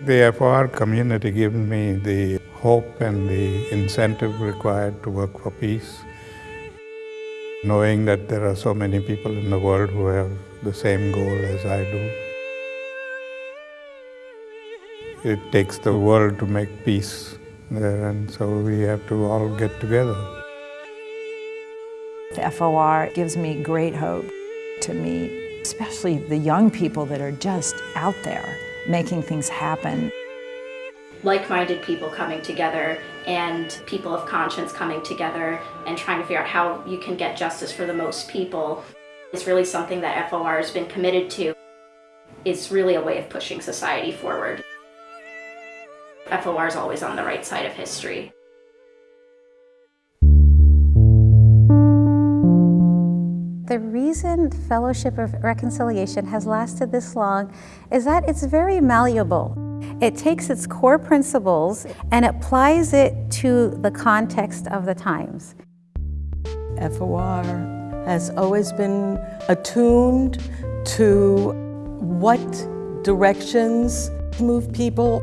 The FOR community gives me the hope and the incentive required to work for peace, knowing that there are so many people in the world who have the same goal as I do. It takes the world to make peace there, and so we have to all get together. The FOR gives me great hope to meet, especially the young people that are just out there making things happen. Like-minded people coming together and people of conscience coming together and trying to figure out how you can get justice for the most people is really something that FOR has been committed to. It's really a way of pushing society forward. FOR is always on the right side of history. The reason Fellowship of Reconciliation has lasted this long is that it's very malleable. It takes its core principles and applies it to the context of the times. FOR has always been attuned to what directions move people,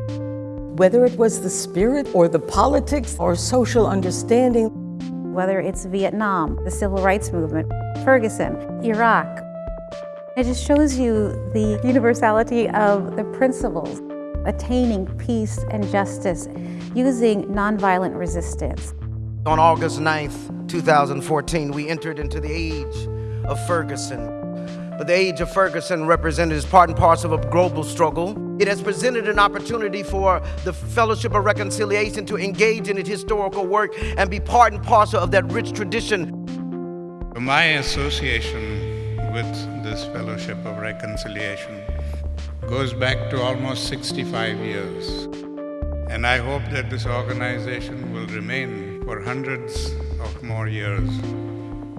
whether it was the spirit or the politics or social understanding. Whether it's Vietnam, the civil rights movement, Ferguson, Iraq. It just shows you the universality of the principles, attaining peace and justice using nonviolent resistance. On August 9th, 2014, we entered into the age of Ferguson. The age of Ferguson represented as part and parcel of a global struggle. It has presented an opportunity for the Fellowship of Reconciliation to engage in its historical work and be part and parcel of that rich tradition. My association with this Fellowship of Reconciliation goes back to almost 65 years. And I hope that this organization will remain for hundreds of more years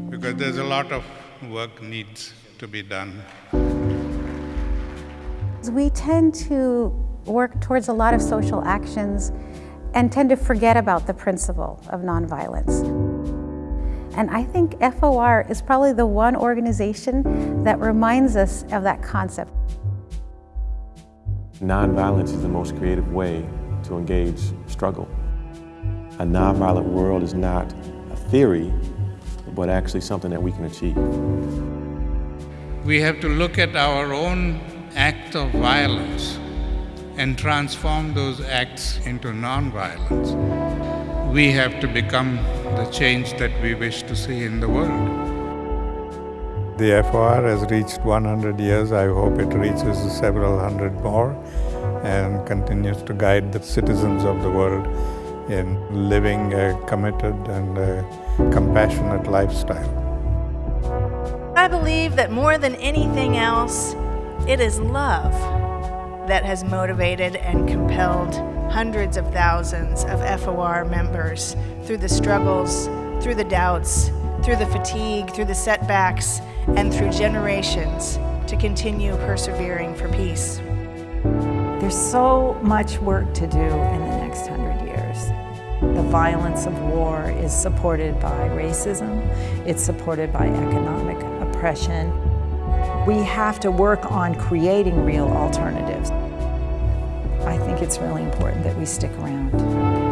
because there's a lot of work needs to be done. We tend to work towards a lot of social actions and tend to forget about the principle of nonviolence. And I think FOR is probably the one organization that reminds us of that concept. Nonviolence is the most creative way to engage struggle. A nonviolent world is not a theory, but actually something that we can achieve. We have to look at our own act of violence and transform those acts into nonviolence. We have to become the change that we wish to see in the world. The FOR has reached 100 years. I hope it reaches several hundred more and continues to guide the citizens of the world in living a committed and a compassionate lifestyle. I believe that more than anything else, it is love that has motivated and compelled hundreds of thousands of FOR members through the struggles, through the doubts, through the fatigue, through the setbacks, and through generations to continue persevering for peace. There's so much work to do in the next hundred years. The violence of war is supported by racism, it's supported by economic oppression. We have to work on creating real alternatives. I think it's really important that we stick around.